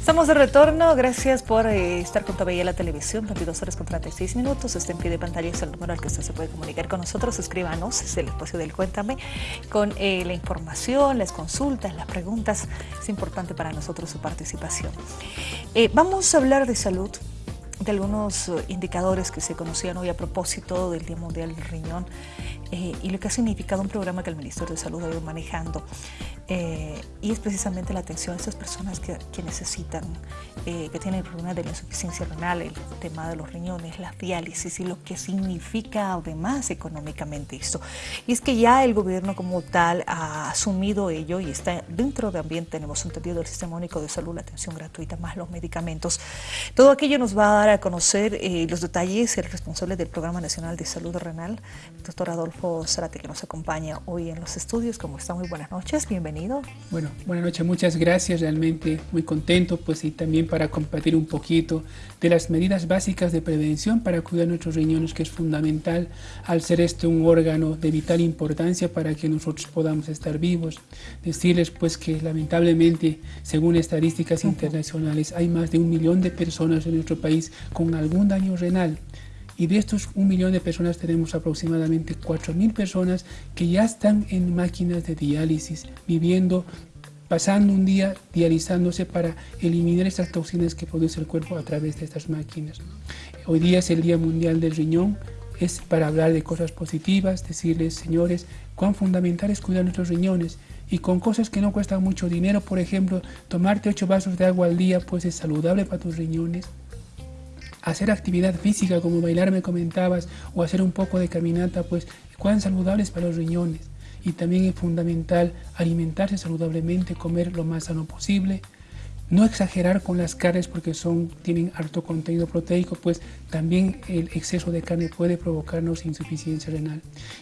Estamos de retorno, gracias por eh, estar con todavía la televisión, 22 horas con 36 minutos, este en pie de pantalla es el número al que usted se puede comunicar con nosotros, escríbanos, es el espacio del Cuéntame, con eh, la información, las consultas, las preguntas, es importante para nosotros su participación. Eh, vamos a hablar de salud, de algunos indicadores que se conocían hoy a propósito del Día Mundial del Riñón y lo que ha significado un programa que el Ministerio de Salud ha ido manejando eh, y es precisamente la atención a estas personas que, necesitan, eh, que tienen problemas de la insuficiencia renal, el tema de los riñones, la diálisis y lo que significa además económicamente esto. Y es que ya el gobierno como tal ha asumido ello y está dentro de ambiente, tenemos entendido, el Sistema Único de Salud, la atención gratuita, más los medicamentos. Todo aquello nos va a dar a conocer eh, los detalles el responsable del Programa Nacional de Salud Renal, el doctor Adolfo Zarate, que nos acompaña hoy en los estudios. Como está, muy buenas noches, bienvenido. Bueno, buenas noches, muchas gracias, realmente muy contento, pues y también para compartir un poquito de las medidas básicas de prevención para cuidar nuestros riñones, que es fundamental al ser este un órgano de vital importancia para que nosotros podamos estar vivos. Decirles pues que lamentablemente, según estadísticas internacionales, hay más de un millón de personas en nuestro país con algún daño renal y de estos un millón de personas tenemos aproximadamente 4.000 personas que ya están en máquinas de diálisis, viviendo, pasando un día dializándose para eliminar estas toxinas que produce el cuerpo a través de estas máquinas. Hoy día es el Día Mundial del Riñón, es para hablar de cosas positivas, decirles, señores, cuán fundamental es cuidar nuestros riñones. Y con cosas que no cuestan mucho dinero, por ejemplo, tomarte 8 vasos de agua al día, pues es saludable para tus riñones hacer actividad física como bailar me comentabas o hacer un poco de caminata, pues cuán saludables para los riñones. Y también es fundamental alimentarse saludablemente, comer lo más sano posible, no exagerar con las carnes porque son, tienen alto contenido proteico, pues también el exceso de carne puede provocarnos insuficiencia renal.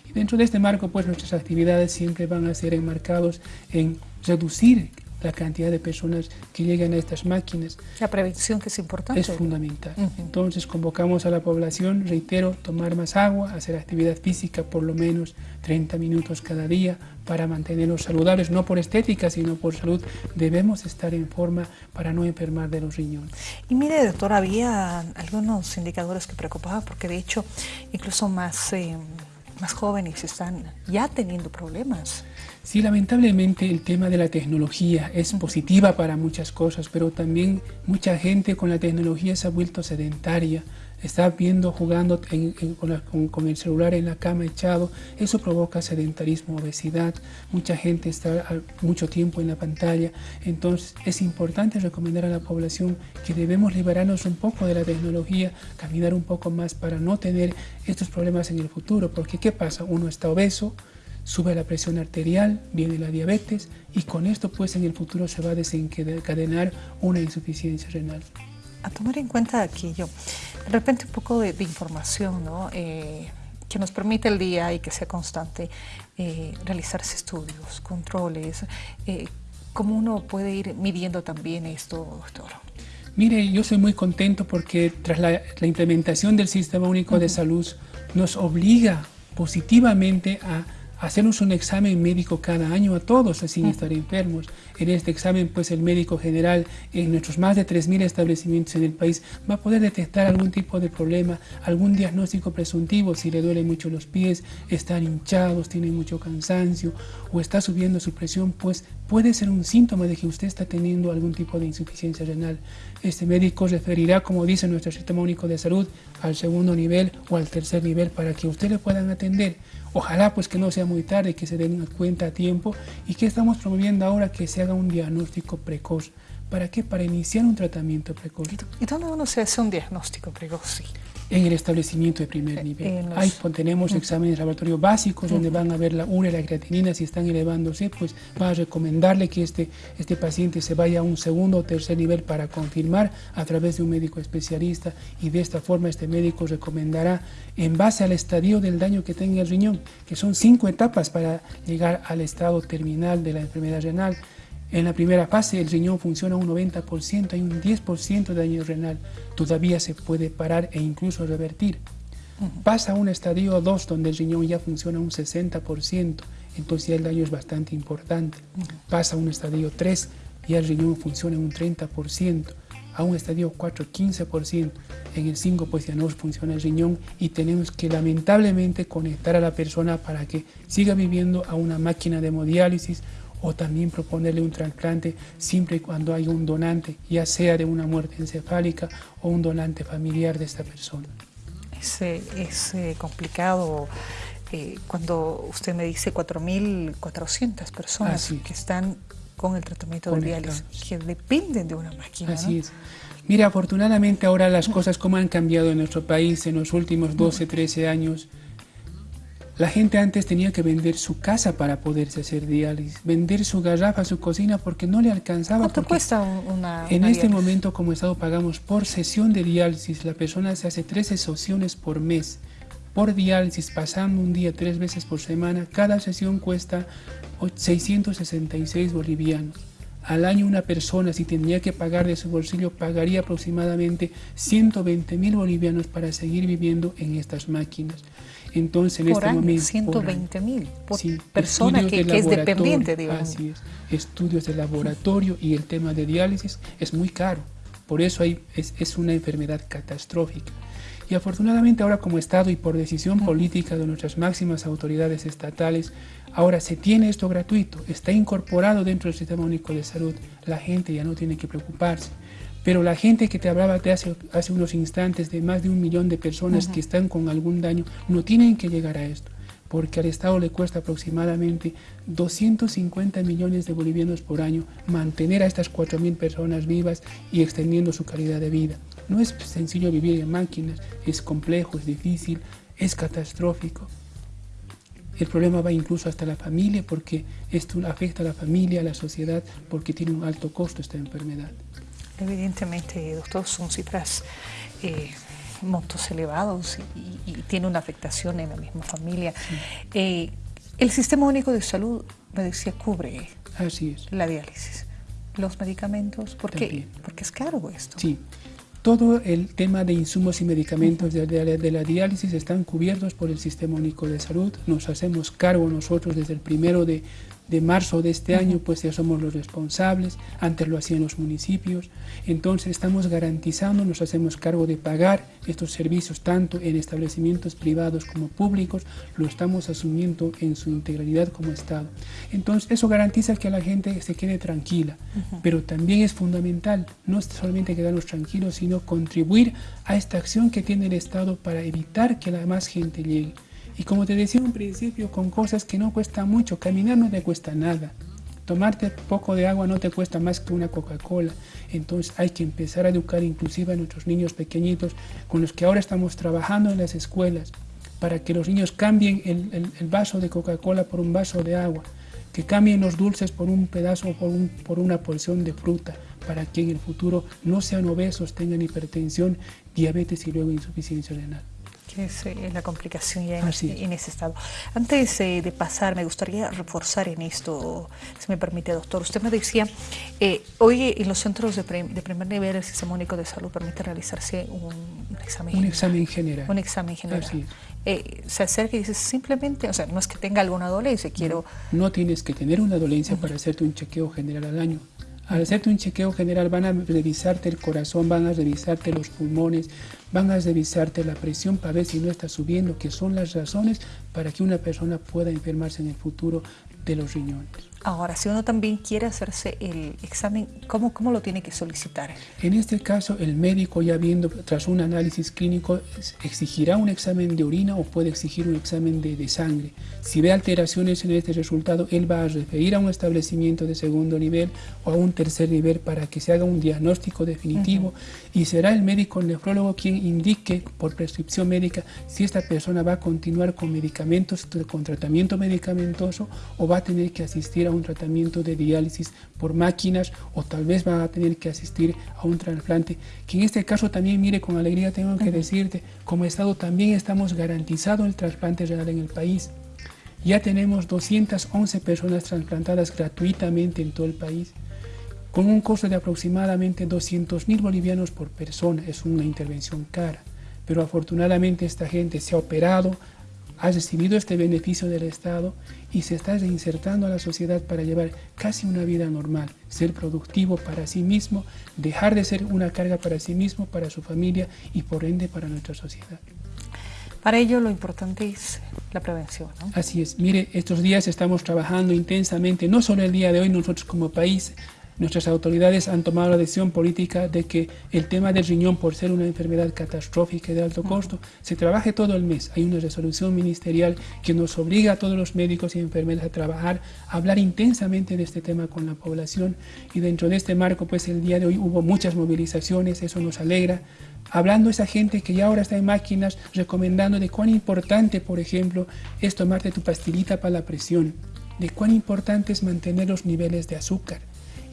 Y dentro de este marco, pues nuestras actividades siempre van a ser enmarcados en reducir la cantidad de personas que llegan a estas máquinas. La prevención que es importante. Es fundamental. Entonces convocamos a la población, reitero, tomar más agua, hacer actividad física por lo menos 30 minutos cada día para mantenernos saludables, no por estética, sino por salud. Debemos estar en forma para no enfermar de los riñones. Y mire, doctor, había algunos indicadores que preocupaban, porque de hecho incluso más, eh, más jóvenes están ya teniendo problemas. Sí, lamentablemente el tema de la tecnología es positiva para muchas cosas, pero también mucha gente con la tecnología se ha vuelto sedentaria, está viendo, jugando con, el celular en la cama echado, eso provoca sedentarismo, obesidad, mucha gente está mucho tiempo en la pantalla, entonces es importante recomendar a la población que debemos liberarnos un poco de la tecnología, caminar un poco más para no tener estos problemas en el futuro, porque ¿qué pasa? Uno está obeso, sube la presión arterial, viene la diabetes y con esto pues en el futuro se va a desencadenar una insuficiencia renal. A tomar en cuenta aquello, de repente un poco de, información ¿no? Eh, que nos permite el día y que sea constante eh, realizarse estudios, controles, eh, ¿cómo uno puede ir midiendo también esto, doctor? Mire, yo soy muy contento porque tras la, implementación del Sistema Único de Salud nos obliga positivamente a hacernos un examen médico cada año a todos sin estar enfermos. En este examen, pues el médico general en nuestros más de 3.000 establecimientos en el país va a poder detectar algún tipo de problema, algún diagnóstico presuntivo, si le duelen mucho los pies, están hinchados, tienen mucho cansancio o está subiendo su presión, pues puede ser un síntoma de que usted está teniendo algún tipo de insuficiencia renal. Este médico referirá, como dice nuestro Sistema Único de Salud, al segundo nivel o al tercer nivel para que usted le puedan atender. Ojalá pues que no sea muy tarde, que se den cuenta a tiempo y que estamos promoviendo ahora que se haga un diagnóstico precoz. ¿Para qué? Para iniciar un tratamiento precoz. ¿Y dónde uno se hace un diagnóstico precoz? En el establecimiento de primer nivel. Ahí tenemos exámenes laboratorios básicos donde van a ver la urea y la creatinina, si están elevándose, pues va a recomendarle que este, este paciente se vaya a un segundo o tercer nivel para confirmar a través de un médico especialista y de esta forma este médico recomendará en base al estadio del daño que tenga el riñón, que son cinco etapas para llegar al estado terminal de la enfermedad renal, en la primera fase el riñón funciona un 90%, hay un 10% de daño renal. Todavía se puede parar e incluso revertir. Pasa a un estadio 2 donde el riñón ya funciona un 60%, entonces ya el daño es bastante importante. Pasa a un estadio 3 y el riñón funciona un 30%, a un estadio 4, 15%, en el 5 pues ya no funciona el riñón y tenemos que lamentablemente conectar a la persona para que siga viviendo a una máquina de hemodiálisis o también proponerle un trasplante siempre y cuando haya un donante, ya sea de una muerte encefálica o un donante familiar de esta persona. Es, es eh, complicado eh, cuando usted me dice 4.400 personas que están con el tratamiento de diálisis, que dependen de una máquina. Así es. Mira, afortunadamente ahora las cosas como han cambiado en nuestro país en los últimos 12, 13 años, la gente antes tenía que vender su casa para poderse hacer diálisis, vender su garrafa, su cocina, porque no le alcanzaba. ¿Cuánto cuesta una En este momento, como Estado, pagamos por sesión de diálisis. La persona se hace 13 sesiones por mes. Por diálisis, pasando un día tres veces por semana, cada sesión cuesta 666 bolivianos. Al año una persona, si tendría que pagar de su bolsillo, pagaría aproximadamente 120 mil bolivianos para seguir viviendo en estas máquinas. Entonces, en este momento... 120 mil por persona que, es dependiente, digamos. Así es. Estudios de laboratorio y el tema de diálisis es muy caro. Por eso hay, es, es una enfermedad catastrófica. Y afortunadamente ahora como Estado y por decisión política de nuestras máximas autoridades estatales, ahora se tiene esto gratuito, está incorporado dentro del Sistema Único de Salud, la gente ya no tiene que preocuparse. Pero la gente que te hablaba de hace, hace unos instantes, de más de un millón de personas que están con algún daño, no tienen que llegar a esto, porque al Estado le cuesta aproximadamente 250 millones de bolivianos por año mantener a estas 4.000 personas vivas y extendiendo su calidad de vida. No es sencillo vivir en máquinas, es complejo, es difícil, es catastrófico. El problema va incluso hasta la familia porque esto afecta a la familia, a la sociedad, porque tiene un alto costo esta enfermedad. Evidentemente, doctor, son cifras, eh, montos elevados y, tiene una afectación en la misma familia. Eh, el Sistema Único de Salud, me decía, cubre la diálisis, los medicamentos, ¿por qué? Porque es caro esto. Sí, todo el tema de insumos y medicamentos de, de, la diálisis están cubiertos por el Sistema Único de Salud. Nos hacemos cargo nosotros desde el primero de, de marzo de este año, pues ya somos los responsables, antes lo hacían los municipios, entonces estamos garantizando, nos hacemos cargo de pagar estos servicios tanto en establecimientos privados como públicos, lo estamos asumiendo en su integralidad como Estado. Entonces eso garantiza que la gente se quede tranquila, pero también es fundamental no solamente quedarnos tranquilos, sino contribuir a esta acción que tiene el Estado para evitar que la más gente llegue. Y como te decía un principio, con cosas que no cuestan mucho, caminar no te cuesta nada. Tomarte poco de agua no te cuesta más que una Coca-Cola. Entonces hay que empezar a educar inclusive a nuestros niños pequeñitos con los que ahora estamos trabajando en las escuelas para que los niños cambien el, vaso de Coca-Cola por un vaso de agua, que cambien los dulces por un pedazo o por una porción de fruta, para que en el futuro no sean obesos, tengan hipertensión, diabetes y luego insuficiencia renal que es eh, la complicación ya en, ese estado. Antes eh, de pasar, me gustaría reforzar en esto, si me permite, doctor. Usted me decía, eh, hoy en los centros de, primer nivel el Sistema Único de Salud permite realizarse un, examen Un examen general. Un examen general. se acerca y dice simplemente, o sea, no es que tenga alguna dolencia, quiero... No, tienes que tener una dolencia para hacerte un chequeo general al año. Al hacerte un chequeo general van a revisarte el corazón, van a revisarte los pulmones, van a revisarte la presión para ver si no está subiendo, que son las razones para que una persona pueda enfermarse en el futuro de los riñones. Ahora, si uno también quiere hacerse el examen, ¿cómo, ¿cómo, lo tiene que solicitar? En este caso, el médico ya viendo, tras un análisis clínico, exigirá un examen de orina o puede exigir un examen de, de, sangre. Si ve alteraciones en este resultado, él va a referir a un establecimiento de segundo nivel o a un tercer nivel para que se haga un diagnóstico definitivo y será el médico nefrólogo quien indique por prescripción médica si esta persona va a continuar con medicamentos, con tratamiento medicamentoso o va a tener que asistir a un tratamiento de diálisis por máquinas o tal vez va a tener que asistir a un trasplante, que en este caso también, mire, con alegría tengo que decirte, como Estado también estamos garantizando el trasplante renal en el país. Ya tenemos 211 personas trasplantadas gratuitamente en todo el país, con un costo de aproximadamente 200 mil bolivianos por persona. Es una intervención cara, pero afortunadamente esta gente se ha operado, ha recibido este beneficio del Estado y se está reinsertando a la sociedad para llevar casi una vida normal, ser productivo para sí mismo, dejar de ser una carga para sí mismo, para su familia y por ende para nuestra sociedad. Para ello lo importante es la prevención. ¿no? Así es. Mire, estos días estamos trabajando intensamente, no solo el día de hoy, nosotros como país, Nuestras autoridades han tomado la decisión política de que el tema del riñón, por ser una enfermedad catastrófica y de alto costo, se trabaje todo el mes. Hay una resolución ministerial que nos obliga a todos los médicos y enfermeras a trabajar, a hablar intensamente de este tema con la población y dentro de este marco, pues el día de hoy hubo muchas movilizaciones, eso nos alegra, hablando a esa gente que ya ahora está en máquinas, recomendando de cuán importante, por ejemplo, es tomarte tu pastillita para la presión, de cuán importante es mantener los niveles de azúcar,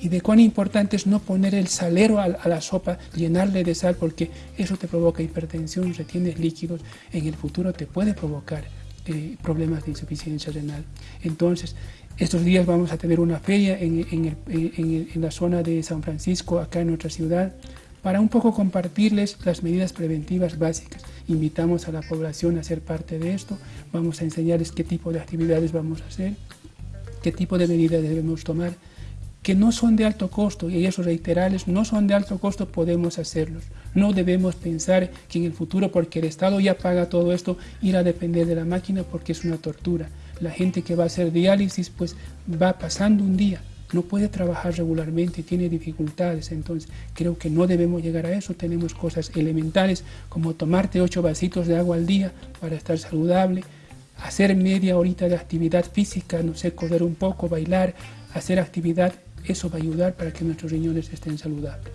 y de cuán importante es no poner el salero a, la sopa, llenarle de sal, porque eso te provoca hipertensión, retienes líquidos, en el futuro te puede provocar eh, problemas de insuficiencia renal. Entonces, estos días vamos a tener una feria en, en, la zona de San Francisco, acá en nuestra ciudad, para un poco compartirles las medidas preventivas básicas. Invitamos a la población a ser parte de esto, vamos a enseñarles qué tipo de actividades vamos a hacer, qué tipo de medidas debemos tomar, que no son de alto costo y esos reiterales no son de alto costo, podemos hacerlos. No debemos pensar que en el futuro, porque el Estado ya paga todo esto, ir a depender de la máquina porque es una tortura. La gente que va a hacer diálisis pues va pasando un día, no puede trabajar regularmente, tiene dificultades, entonces creo que no debemos llegar a eso, tenemos cosas elementales como tomarte ocho vasitos de agua al día para estar saludable, hacer media horita de actividad física, no sé, correr un poco, bailar, hacer actividad eso va a ayudar para que nuestros riñones estén saludables.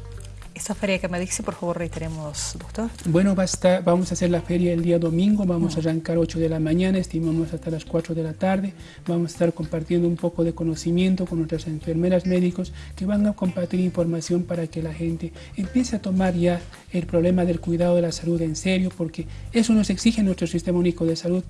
Esa feria que me dice, por favor, reiteremos, doctor. Bueno, va vamos a hacer la feria el día domingo, vamos a mm. arrancar 8 de la mañana, estimamos hasta las 4 de la tarde. Vamos a estar compartiendo un poco de conocimiento con nuestras enfermeras médicos que van a compartir información para que la gente empiece a tomar ya el problema del cuidado de la salud en serio, porque eso nos exige nuestro sistema único de salud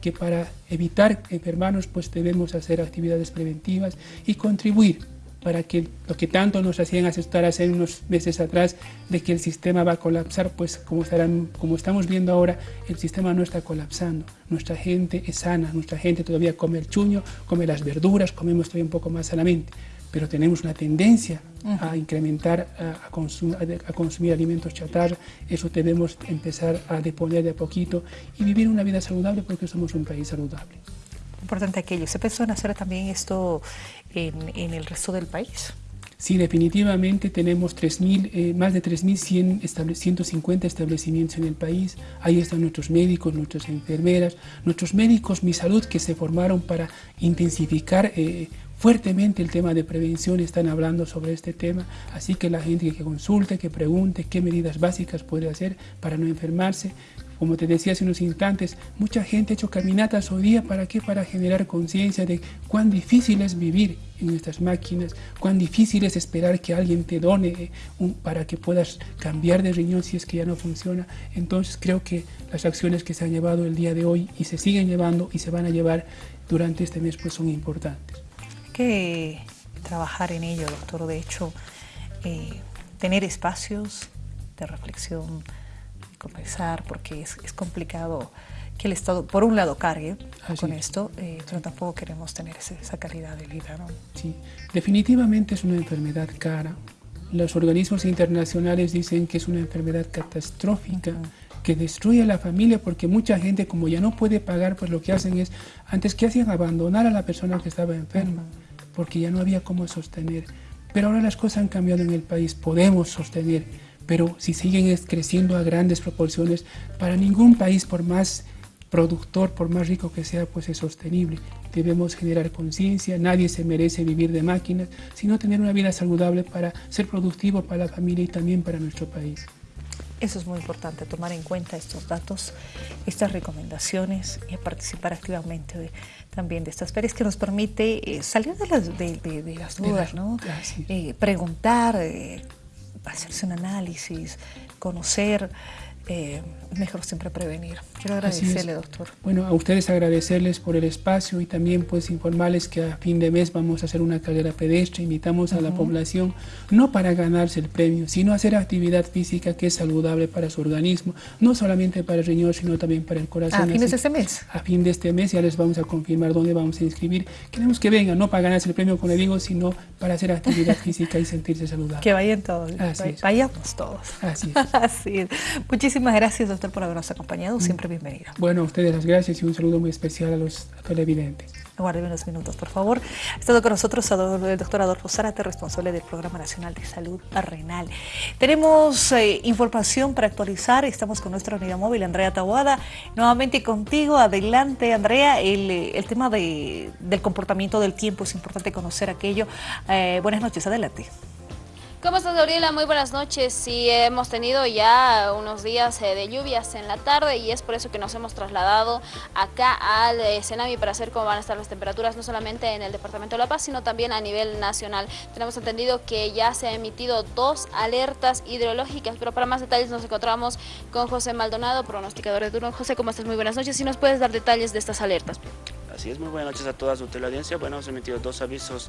que para evitar enfermarnos pues debemos hacer actividades preventivas y contribuir para que lo que tanto nos hacían asustar hace unos meses atrás de que el sistema va a colapsar, pues como, estarán, como estamos viendo ahora, el sistema no está colapsando. Nuestra gente es sana, nuestra gente todavía come el chuño, come las verduras, comemos todavía un poco más sanamente, pero tenemos una tendencia a incrementar, a, a, consumir alimentos chatarra, eso debemos empezar a deponer de a poquito y vivir una vida saludable porque somos un país saludable importante aquello. ¿Se pensó en hacer también esto en, el resto del país? Sí, definitivamente tenemos 3, eh, más de 3.150 establecimientos en el país. Ahí están nuestros médicos, nuestras enfermeras, nuestros médicos Mi Salud que se formaron para intensificar eh, fuertemente el tema de prevención, están hablando sobre este tema, así que la gente que consulte, que pregunte qué medidas básicas puede hacer para no enfermarse. Como te decía hace unos instantes, mucha gente ha hecho caminatas hoy día, ¿para qué? Para generar conciencia de cuán difícil es vivir en estas máquinas, cuán difícil es esperar que alguien te done eh, para que puedas cambiar de riñón si es que ya no funciona. Entonces creo que las acciones que se han llevado el día de hoy y se siguen llevando y se van a llevar durante este mes pues son importantes que trabajar en ello, doctor. De hecho, eh, tener espacios de reflexión, de conversar, porque es, complicado que el Estado, por un lado, cargue con esto, eh, pero tampoco queremos tener esa calidad de vida. ¿no? Sí, definitivamente es una enfermedad cara. Los organismos internacionales dicen que es una enfermedad catastrófica que destruye a la familia porque mucha gente como ya no puede pagar, pues lo que hacen es, antes que hacían, abandonar a la persona que estaba enferma, porque ya no había cómo sostener. Pero ahora las cosas han cambiado en el país, podemos sostener, pero si siguen creciendo a grandes proporciones, para ningún país, por más productor, por más rico que sea, pues es sostenible. Debemos generar conciencia, nadie se merece vivir de máquinas, sino tener una vida saludable para ser productivo para la familia y también para nuestro país. Eso es muy importante, tomar en cuenta estos datos, estas recomendaciones y participar activamente también de estas ferias que nos permite eh, salir de las, de, las dudas, ¿no? Eh, preguntar, eh, hacerse un análisis, conocer eh, mejor siempre prevenir. Quiero agradecerle, doctor. Bueno, a ustedes agradecerles por el espacio y también pues informarles que a fin de mes vamos a hacer una carrera pedestre. Invitamos a la población no para ganarse el premio, sino hacer actividad física que es saludable para su organismo, no solamente para el riñón, sino también para el corazón. ¿A fin de este mes? A fin de este mes ya les vamos a confirmar dónde vamos a inscribir. Queremos que vengan, no para ganarse el premio, como le digo, sino para hacer actividad física y sentirse saludable. Que vayan todos. Vayamos todos. Así es. Así es. Muchísimas gracias, doctor, por habernos acompañado. Siempre bienvenido. Bueno, a ustedes las gracias y un saludo muy especial a los televidentes. Aguarden unos minutos, por favor. Ha estado con nosotros el doctor Adolfo Zárate, responsable del Programa Nacional de Salud Renal. Tenemos eh, información para actualizar. Estamos con nuestra unidad móvil, Andrea Tabuada. Nuevamente contigo. Adelante, Andrea. El, el tema de, del comportamiento del tiempo es importante conocer aquello. Eh, buenas noches, adelante. ¿Cómo estás, Gabriela? Muy buenas noches. Sí, hemos tenido ya unos días eh, de lluvias en la tarde y es por eso que nos hemos trasladado acá al eh, Senami para saber cómo van a estar las temperaturas, no solamente en el Departamento de La Paz, sino también a nivel nacional. Tenemos entendido que ya se han emitido dos alertas hidrológicas, pero para más detalles nos encontramos con José Maldonado, pronosticador de turno. José, ¿cómo estás? Muy buenas noches. Si nos puedes dar detalles de estas alertas. Así es, muy buenas noches a toda su teleaudiencia. Bueno, hemos emitido dos avisos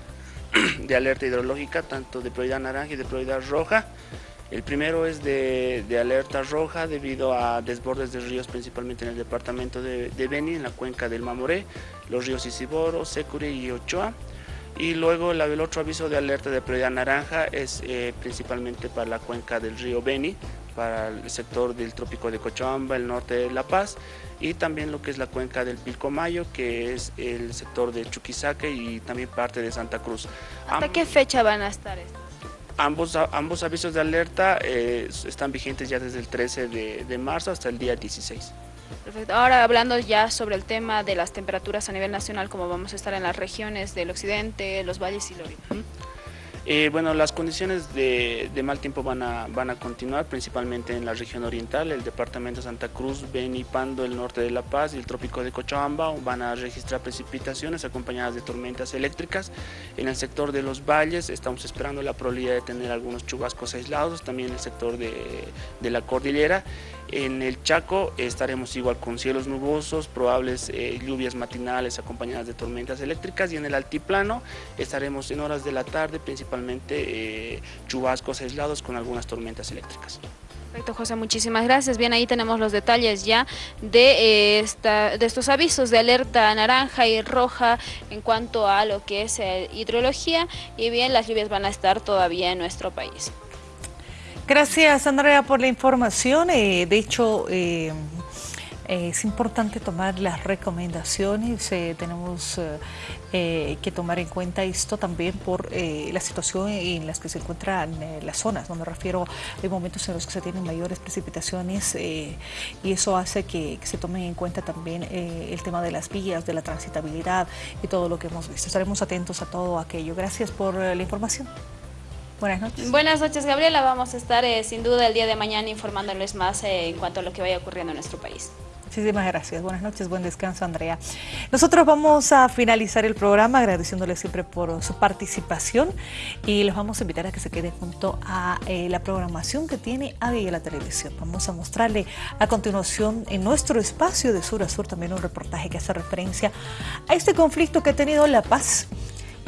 de alerta hidrológica, tanto de prioridad naranja y de prioridad roja. El primero es de, alerta roja debido a desbordes de ríos, principalmente en el departamento de, Beni, en la cuenca del Mamoré, los ríos Isiboro, Secure y Ochoa. Y luego el, otro aviso de alerta de prioridad naranja es eh, principalmente para la cuenca del río Beni, para el sector del trópico de Cochabamba, el norte de La Paz, y también lo que es la cuenca del Pilcomayo, que es el sector de Chuquisaque y también parte de Santa Cruz. ¿Hasta qué fecha van a estar estos? Ambos, ambos avisos de alerta eh, están vigentes ya desde el 13 de, marzo hasta el día 16. Perfecto. Ahora hablando ya sobre el tema de las temperaturas a nivel nacional, como vamos a estar en las regiones del occidente, los valles y Lorena. Eh, bueno, las condiciones de, mal tiempo van a, continuar, principalmente en la región oriental, el departamento de Santa Cruz, Beni, Pando, el norte de La Paz y el trópico de Cochabamba van a registrar precipitaciones acompañadas de tormentas eléctricas. En el sector de los valles estamos esperando la probabilidad de tener algunos chubascos aislados, también en el sector de la cordillera. En el Chaco estaremos igual con cielos nubosos, probables eh, lluvias matinales acompañadas de tormentas eléctricas y en el altiplano estaremos en horas de la tarde principalmente eh, chubascos aislados con algunas tormentas eléctricas. Perfecto, José, muchísimas gracias. Bien, ahí tenemos los detalles ya de, eh, estos avisos de alerta naranja y roja en cuanto a lo que es hidrología y bien, las lluvias van a estar todavía en nuestro país. Gracias, Andrea, por la información. Eh, de hecho, eh, es importante tomar las recomendaciones. Eh, tenemos que tomar en cuenta esto también por la situación en las que se encuentran las zonas. No me refiero a momentos en los que se tienen mayores precipitaciones y eso hace que, que, se tome en cuenta también el tema de las vías, de la transitabilidad y todo lo que hemos visto. Estaremos atentos a todo aquello. Gracias por la información. Buenas noches. Buenas noches, Gabriela. Vamos a estar eh, sin duda el día de mañana informándoles más eh, en cuanto a lo que vaya ocurriendo en nuestro país. Muchísimas gracias. Buenas noches, buen descanso, Andrea. Nosotros vamos a finalizar el programa agradeciéndoles siempre por su participación y los vamos a invitar a que se queden junto a eh, la programación que tiene AVI la televisión. Vamos a mostrarle a continuación en nuestro espacio de sur a sur también un reportaje que hace referencia a este conflicto que ha tenido La Paz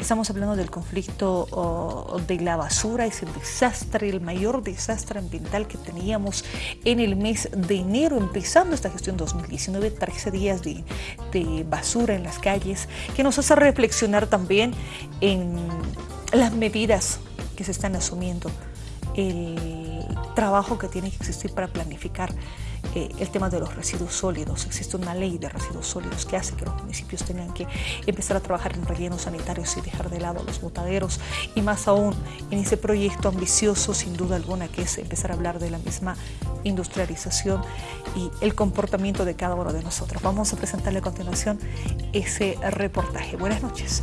Estamos hablando del conflicto de la basura, ese desastre, el mayor desastre ambiental que teníamos en el mes de enero, empezando esta gestión 2019, 13 días de, de basura en las calles, que nos hace reflexionar también en las medidas que se están asumiendo, el trabajo que tiene que existir para planificar eh, el tema de los residuos sólidos. Existe una ley de residuos sólidos que hace que los municipios tengan que empezar a trabajar en rellenos sanitarios y dejar de lado los botaderos y más aún en ese proyecto ambicioso sin duda alguna que es empezar a hablar de la misma industrialización y el comportamiento de cada uno de nosotros. Vamos a presentarle a continuación ese reportaje. Buenas noches.